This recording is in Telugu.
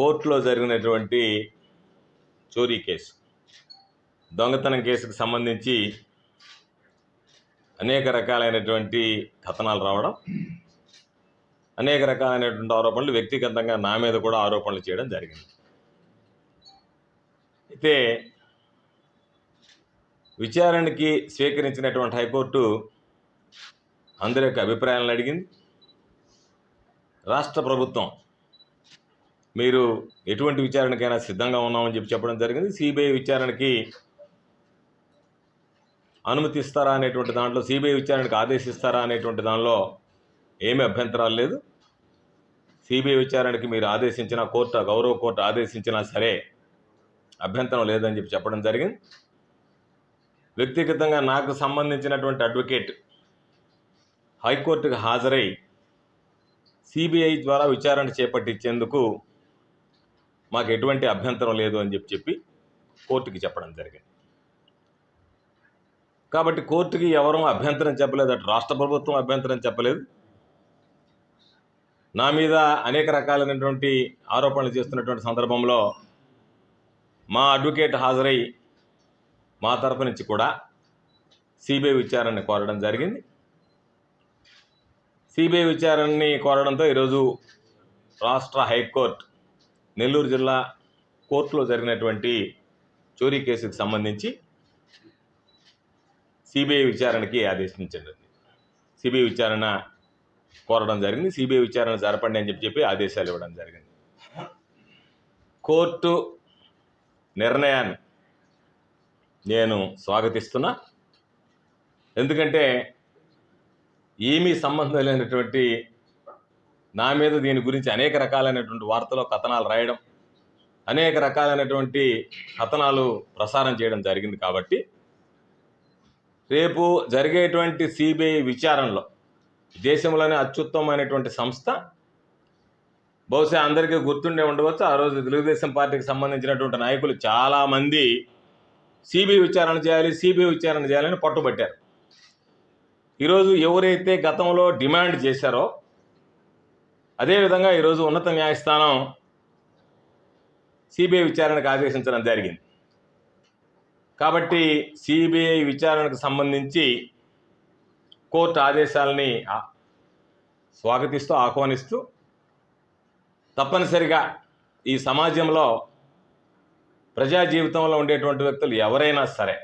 కోర్టులో జరిగినటువంటి చోరీ కేసు. దొంగతనం కేసుకు సంబంధించి అనేక రకాలైనటువంటి కథనాలు రావడం అనేక రకాలైనటువంటి ఆరోపణలు వ్యక్తిగతంగా నా మీద కూడా ఆరోపణలు చేయడం జరిగింది. అయితే విచారణకి స్వీకరించినటువంటి హైకోర్టు అందరి యొక్క అభిప్రాయాలను అడిగింది. రాష్ట్ర ప్రభుత్వం మీరు ఎటువంటి విచారణకైనా సిద్ధంగా ఉన్నామని చెప్పి చెప్పడం జరిగింది. సిబిఐ విచారణకి అనుమతిస్తారా అనేటువంటి దాంట్లో సిబిఐ విచారణకు ఆదేశిస్తారా అనేటువంటి దానిలో ఏమీ అభ్యంతరాలు లేదు. సిబిఐ విచారణకి మీరు ఆదేశించిన కోర్టు గౌరవ కోర్టు ఆదేశించినా సరే అభ్యంతరం లేదని చెప్పి చెప్పడం జరిగింది. వ్యక్తిగతంగా నాకు సంబంధించినటువంటి అడ్వకేట్ హైకోర్టుకు హాజరై సిబిఐ ద్వారా విచారణ చేపట్టించేందుకు మాకు ఎటువంటి అభ్యంతరం లేదు అని చెప్పి చెప్పి కోర్టుకి చెప్పడం జరిగింది. కాబట్టి కోర్టుకి ఎవరూ అభ్యంతరం చెప్పలేదు అటు రాష్ట్ర ప్రభుత్వం అభ్యంతరం చెప్పలేదు. నా మీద అనేక రకాలైనటువంటి ఆరోపణలు చేస్తున్నటువంటి సందర్భంలో మా అడ్వకేట్ హాజరై మా తరపు నుంచి కూడా సిబిఐ విచారణని కోరడం జరిగింది. సిబిఐ విచారణని కోరడంతో ఈరోజు రాష్ట్ర హైకోర్టు నెల్లూరు జిల్లా కోర్టులో జరిగినటువంటి చోరీ కేసుకు సంబంధించి సిబిఐ విచారణకి ఆదేశించండి. సిబిఐ విచారణ కోరడం జరిగింది. సిబిఐ విచారణ జరపండి అని చెప్పి చెప్పి ఆదేశాలు ఇవ్వడం జరిగింది. కోర్టు నిర్ణయాన్ని నేను స్వాగతిస్తున్నా. ఎందుకంటే ఏమీ సంబంధం లేనటువంటి నా మీద దీని గురించి అనేక రకాలైనటువంటి వార్తలు కథనాలు రాయడం అనేక రకాలైనటువంటి కథనాలు ప్రసారం చేయడం జరిగింది కాబట్టి రేపు జరిగేటువంటి సిబిఐ విచారణలో దేశంలోనే అత్యుత్తమైనటువంటి సంస్థ బహుశా అందరికీ గుర్తుండే ఉండవచ్చు. ఆ రోజు తెలుగుదేశం పార్టీకి సంబంధించినటువంటి నాయకులు చాలామంది సిబిఐ విచారణ చేయాలి సిబిఐ విచారణ చేయాలని పట్టుబట్టారు. ఈరోజు ఎవరైతే గతంలో డిమాండ్ చేశారో అదేవిధంగా ఈరోజు ఉన్నత న్యాయస్థానం సిబిఐ విచారణకు ఆదేశించడం జరిగింది. కాబట్టి సిబిఐ విచారణకు సంబంధించి కోర్టు ఆదేశాలని స్వాగతిస్తూ ఆహ్వానిస్తూ తప్పనిసరిగా ఈ సమాజంలో ప్రజా జీవితంలో ఉండేటువంటి వ్యక్తులు ఎవరైనా సరే